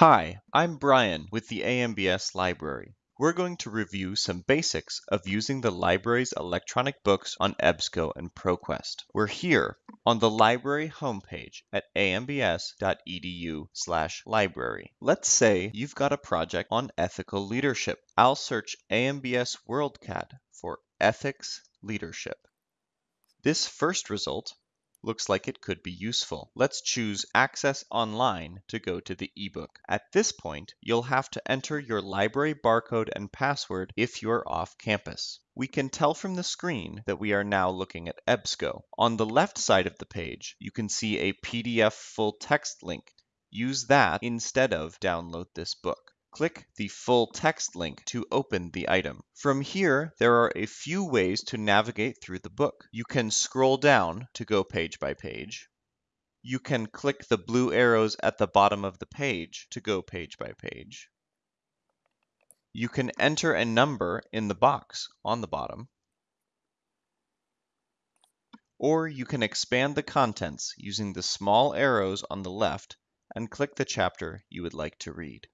Hi, I'm Brian with the AMBS Library. We're going to review some basics of using the library's electronic books on EBSCO and ProQuest. We're here on the library homepage at ambs.edu/library. Let's say you've got a project on ethical leadership. I'll search AMBS WorldCat for ethics leadership. This first result looks like it could be useful. Let's choose Access Online to go to the ebook. At this point, you'll have to enter your library barcode and password if you're off campus. We can tell from the screen that we are now looking at EBSCO. On the left side of the page, you can see a PDF full text link. Use that instead of download this book. Click the full text link to open the item. From here, there are a few ways to navigate through the book. You can scroll down to go page by page. You can click the blue arrows at the bottom of the page to go page by page. You can enter a number in the box on the bottom. Or you can expand the contents using the small arrows on the left and click the chapter you would like to read.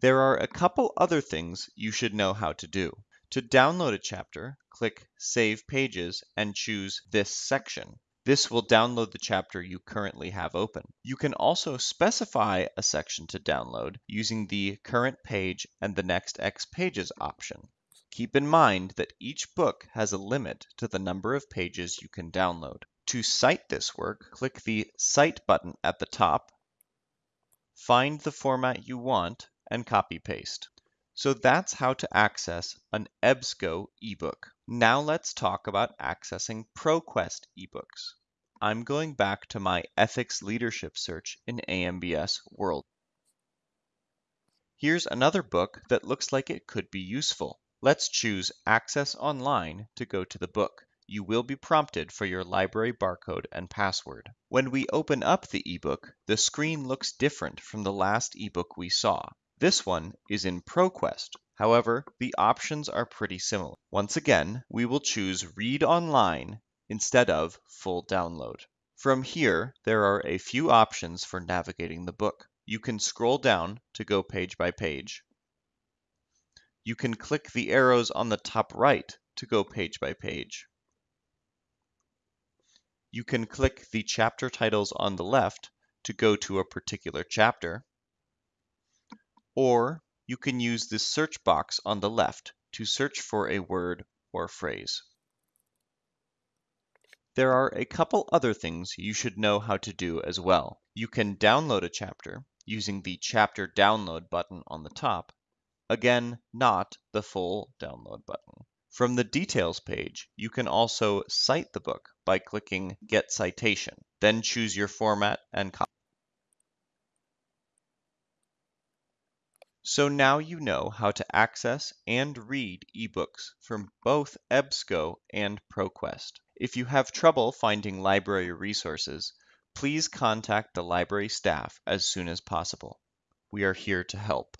There are a couple other things you should know how to do. To download a chapter, click Save Pages and choose this section. This will download the chapter you currently have open. You can also specify a section to download using the Current Page and the Next X Pages option. Keep in mind that each book has a limit to the number of pages you can download. To cite this work, click the Cite button at the top, find the format you want, and copy paste. So that's how to access an EBSCO ebook. Now let's talk about accessing ProQuest ebooks. I'm going back to my ethics leadership search in AMBS World. Here's another book that looks like it could be useful. Let's choose Access Online to go to the book. You will be prompted for your library barcode and password. When we open up the ebook, the screen looks different from the last ebook we saw. This one is in ProQuest. However, the options are pretty similar. Once again, we will choose Read Online instead of Full Download. From here, there are a few options for navigating the book. You can scroll down to go page by page. You can click the arrows on the top right to go page by page. You can click the chapter titles on the left to go to a particular chapter. Or you can use the search box on the left to search for a word or phrase. There are a couple other things you should know how to do as well. You can download a chapter using the Chapter Download button on the top, again, not the full download button. From the Details page, you can also cite the book by clicking Get Citation, then choose your format and copy. So now you know how to access and read ebooks from both EBSCO and ProQuest. If you have trouble finding library resources, please contact the library staff as soon as possible. We are here to help.